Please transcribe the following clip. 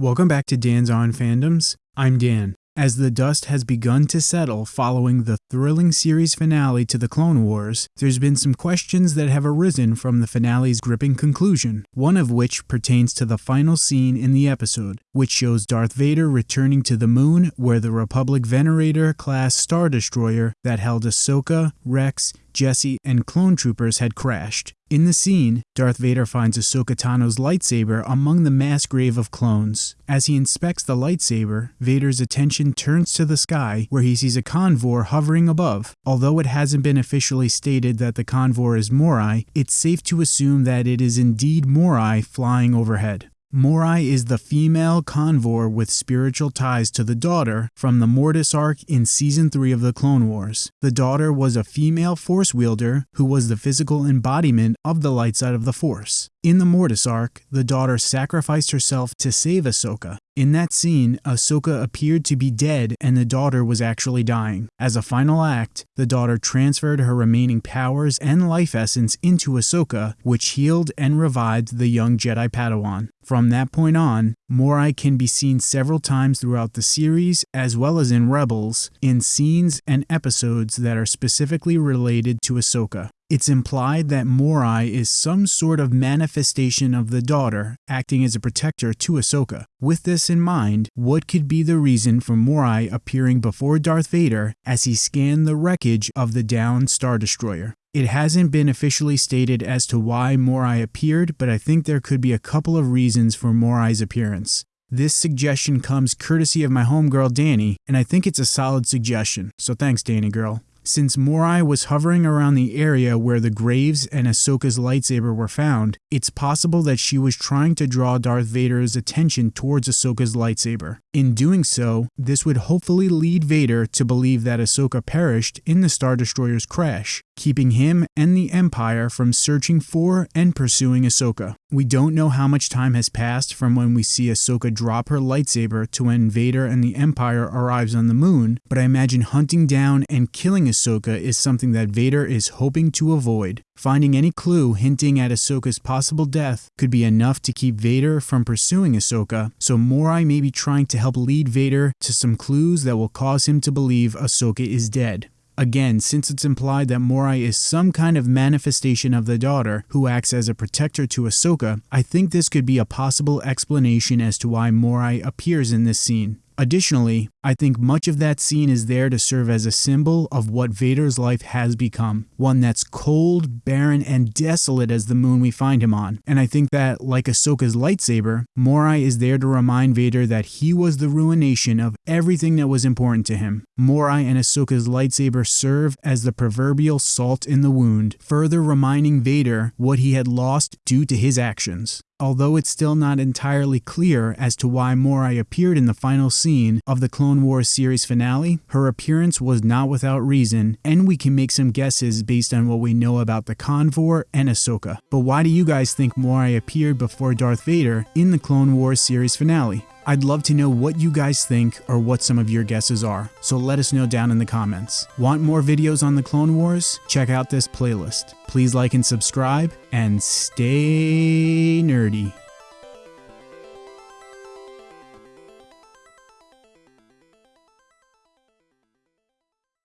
Welcome back to Dan's On Fandoms. I'm Dan. As the dust has begun to settle following the thrilling series finale to the Clone Wars, there's been some questions that have arisen from the finale's gripping conclusion, one of which pertains to the final scene in the episode, which shows Darth Vader returning to the moon where the Republic Venator class Star Destroyer that held Ahsoka, Rex, Jesse, and clone troopers had crashed. In the scene, Darth Vader finds Ahsoka Tano's lightsaber among the mass grave of clones. As he inspects the lightsaber, Vader's attention turns to the sky where he sees a convor hovering above. Although it hasn't been officially stated that the convor is Morai, it's safe to assume that it is indeed Morai flying overhead. Morai is the female convor with spiritual ties to the daughter from the Mortis arc in Season 3 of the Clone Wars. The daughter was a female Force wielder who was the physical embodiment of the light side of the Force. In the Mortis arc, the daughter sacrificed herself to save Ahsoka. In that scene, Ahsoka appeared to be dead and the daughter was actually dying. As a final act, the daughter transferred her remaining powers and life essence into Ahsoka, which healed and revived the young Jedi Padawan. From that point on, Morai can be seen several times throughout the series, as well as in Rebels, in scenes and episodes that are specifically related to Ahsoka. It's implied that Morai is some sort of manifestation of the daughter, acting as a protector to Ahsoka. With this in mind, what could be the reason for Morai appearing before Darth Vader as he scanned the wreckage of the downed Star Destroyer? It hasn't been officially stated as to why Morai appeared, but I think there could be a couple of reasons for Morai's appearance. This suggestion comes courtesy of my homegirl Danny, and I think it's a solid suggestion, so thanks Danny girl. Since Morai was hovering around the area where the graves and Ahsoka's lightsaber were found, it's possible that she was trying to draw Darth Vader's attention towards Ahsoka's lightsaber. In doing so, this would hopefully lead Vader to believe that Ahsoka perished in the Star Destroyer's crash, keeping him and the Empire from searching for and pursuing Ahsoka. We don't know how much time has passed from when we see Ahsoka drop her lightsaber to when Vader and the Empire arrives on the moon, but I imagine hunting down and killing Ahsoka is something that Vader is hoping to avoid. Finding any clue hinting at Ahsoka's possible death could be enough to keep Vader from pursuing Ahsoka, so Morai may be trying to help lead Vader to some clues that will cause him to believe Ahsoka is dead. Again, since it's implied that Morai is some kind of manifestation of the daughter who acts as a protector to Ahsoka, I think this could be a possible explanation as to why Morai appears in this scene. Additionally, I think much of that scene is there to serve as a symbol of what Vader's life has become one that's cold, barren, and desolate as the moon we find him on. And I think that, like Ahsoka's lightsaber, Morai is there to remind Vader that he was the ruination of everything that was important to him. Morai and Ahsoka's lightsaber serve as the proverbial salt in the wound, further reminding Vader what he had lost due to his actions. Although it's still not entirely clear as to why Morai appeared in the final scene of the Clone Wars series finale, her appearance was not without reason, and we can make some guesses based on what we know about the Convor and Ahsoka. But why do you guys think Morai appeared before Darth Vader in the Clone Wars series finale? I'd love to know what you guys think or what some of your guesses are, so let us know down in the comments. Want more videos on the Clone Wars? Check out this playlist. Please like and subscribe, and stay nerdy.